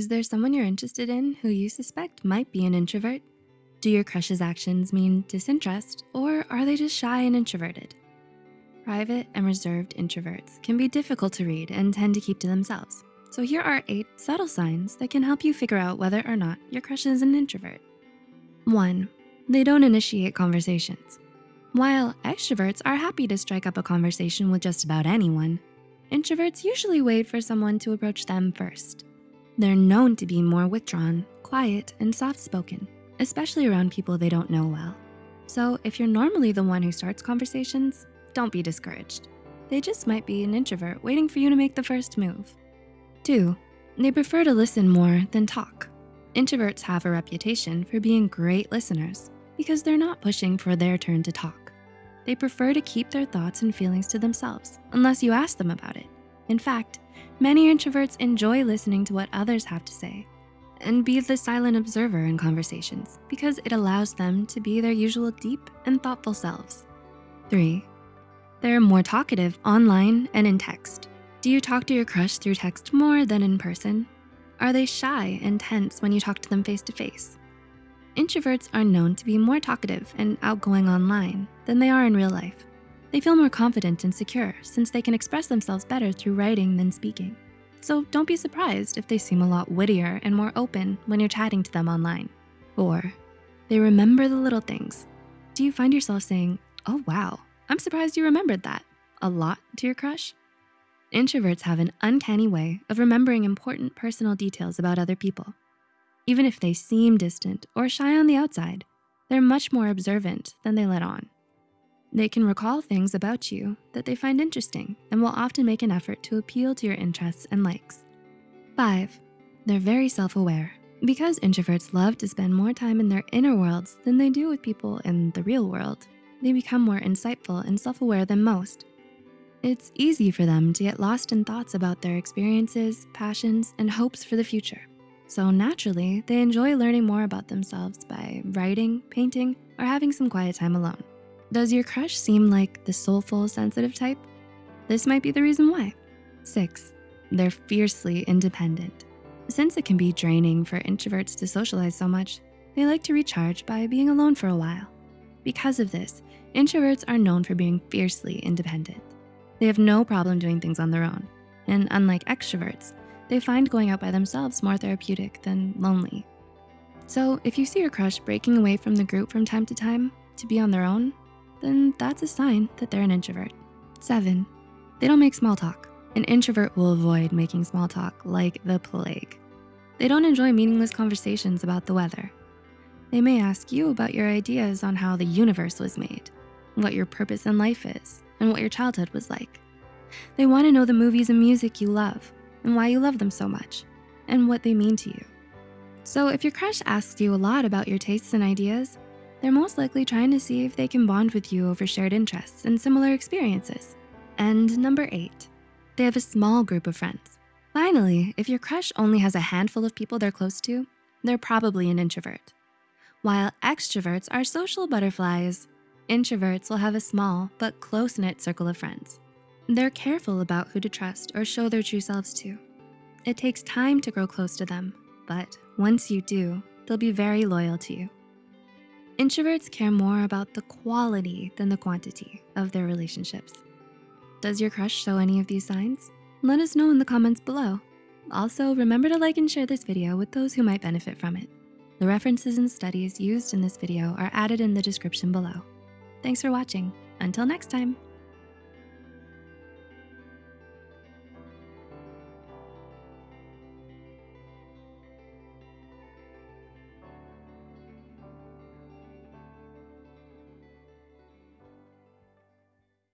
Is there someone you're interested in who you suspect might be an introvert? Do your crush's actions mean disinterest or are they just shy and introverted? Private and reserved introverts can be difficult to read and tend to keep to themselves. So here are eight subtle signs that can help you figure out whether or not your crush is an introvert. One, they don't initiate conversations. While extroverts are happy to strike up a conversation with just about anyone, introverts usually wait for someone to approach them first. They're known to be more withdrawn, quiet, and soft-spoken, especially around people they don't know well. So if you're normally the one who starts conversations, don't be discouraged. They just might be an introvert waiting for you to make the first move. Two, they prefer to listen more than talk. Introverts have a reputation for being great listeners because they're not pushing for their turn to talk. They prefer to keep their thoughts and feelings to themselves unless you ask them about it. In fact, many introverts enjoy listening to what others have to say and be the silent observer in conversations because it allows them to be their usual deep and thoughtful selves. Three, they're more talkative online and in text. Do you talk to your crush through text more than in person? Are they shy and tense when you talk to them face to face? Introverts are known to be more talkative and outgoing online than they are in real life. They feel more confident and secure since they can express themselves better through writing than speaking. So don't be surprised if they seem a lot wittier and more open when you're chatting to them online. Four, they remember the little things. Do you find yourself saying, oh wow, I'm surprised you remembered that a lot to your crush? Introverts have an uncanny way of remembering important personal details about other people. Even if they seem distant or shy on the outside, they're much more observant than they let on. They can recall things about you that they find interesting and will often make an effort to appeal to your interests and likes. Five, they're very self-aware. Because introverts love to spend more time in their inner worlds than they do with people in the real world, they become more insightful and self-aware than most it's easy for them to get lost in thoughts about their experiences, passions, and hopes for the future. So naturally, they enjoy learning more about themselves by writing, painting, or having some quiet time alone. Does your crush seem like the soulful, sensitive type? This might be the reason why. Six, they're fiercely independent. Since it can be draining for introverts to socialize so much, they like to recharge by being alone for a while. Because of this, introverts are known for being fiercely independent. They have no problem doing things on their own. And unlike extroverts, they find going out by themselves more therapeutic than lonely. So if you see your crush breaking away from the group from time to time to be on their own, then that's a sign that they're an introvert. Seven, they don't make small talk. An introvert will avoid making small talk like the plague. They don't enjoy meaningless conversations about the weather. They may ask you about your ideas on how the universe was made, what your purpose in life is, and what your childhood was like. They wanna know the movies and music you love and why you love them so much and what they mean to you. So if your crush asks you a lot about your tastes and ideas, they're most likely trying to see if they can bond with you over shared interests and similar experiences. And number eight, they have a small group of friends. Finally, if your crush only has a handful of people they're close to, they're probably an introvert. While extroverts are social butterflies, Introverts will have a small but close-knit circle of friends. They're careful about who to trust or show their true selves to. It takes time to grow close to them, but once you do, they'll be very loyal to you. Introverts care more about the quality than the quantity of their relationships. Does your crush show any of these signs? Let us know in the comments below. Also, remember to like and share this video with those who might benefit from it. The references and studies used in this video are added in the description below. Thanks for watching. Until next time.